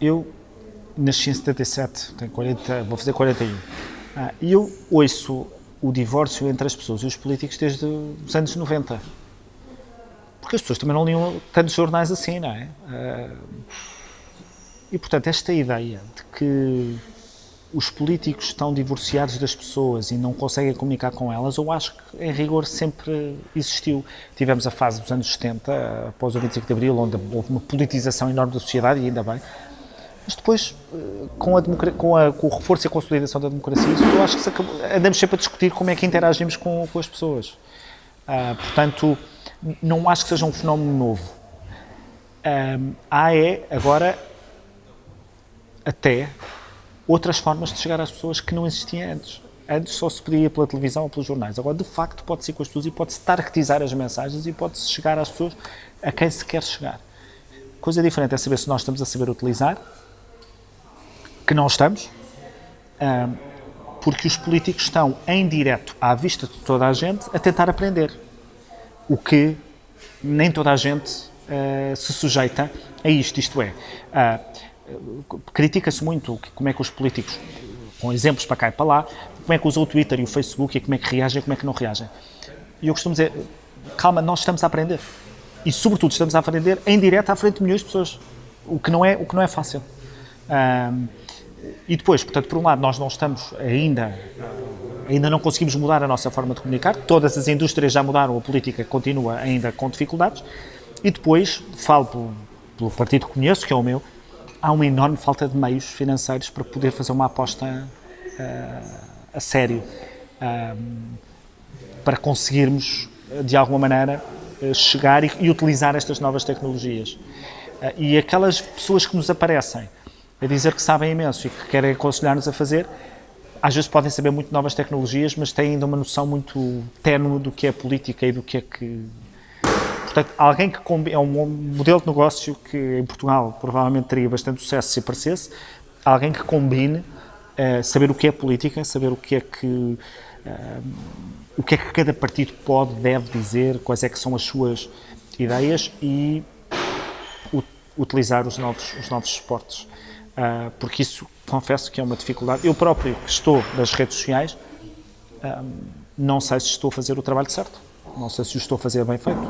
eu nasci em 77, tenho 40, vou fazer 41, ah, e eu ouço o divórcio entre as pessoas e os políticos desde os anos 90. Porque as pessoas também não liam tantos jornais assim, não é? Ah, e, portanto, esta ideia de que os políticos estão divorciados das pessoas e não conseguem comunicar com elas, eu acho que, em rigor, sempre existiu. Tivemos a fase dos anos 70, após o 25 de Abril, onde houve uma politização enorme da sociedade, e ainda bem, mas depois, eh, com, a com, a, com, o reforço e a consolidação da democracia, isso eu acho que acabou, andamos sempre a discutir como é que interagimos com, com as pessoas. Uh, portanto, não acho que seja um fenómeno novo. Um, há é, agora, até outras formas de chegar às pessoas que não existiam antes. Antes só se podia pela televisão ou pelos jornais. Agora, de facto, pode-se ir com as pessoas e pode-se targetizar as mensagens e pode-se chegar às pessoas a quem se quer chegar. Coisa diferente é saber se nós estamos a saber utilizar que não estamos, porque os políticos estão em direto à vista de toda a gente a tentar aprender, o que nem toda a gente ah, se sujeita a isto, isto é, ah, critica-se muito como é que os políticos, com exemplos para cá e para lá, como é que usam o Twitter e o Facebook e como é que reagem e como é que não reagem. E eu costumo dizer, calma, nós estamos a aprender. E, sobretudo, estamos a aprender em direto à frente de milhões de pessoas, o que não é, o que não é fácil. Um, e depois, portanto, por um lado, nós não estamos ainda, ainda não conseguimos mudar a nossa forma de comunicar, todas as indústrias já mudaram, a política continua ainda com dificuldades, e depois, falo pelo, pelo partido que conheço, que é o meu, há uma enorme falta de meios financeiros para poder fazer uma aposta uh, a sério, uh, para conseguirmos, de alguma maneira, uh, chegar e, e, utilizar estas novas tecnologias. e aquelas pessoas que nos aparecem a dizer que sabem imenso e que querem aconselhar-nos a fazer, às vezes podem saber muito novas tecnologias, mas têm ainda uma noção muito ténue do que é política e do que é que... Portanto, alguém que é um modelo de negócio que em Portugal provavelmente teria bastante sucesso se aparecesse, alguém que combine uh, saber o que é política, saber o que é que uh, o que é que cada partido pode, deve dizer, quais é que são as suas ideias e utilizar os novos, os novos esportes uh, porque isso confesso que é uma dificuldade. Eu próprio, que estou nas redes sociais, não sei se estou a fazer o trabalho certo, não sei se o estou a fazer bem feito.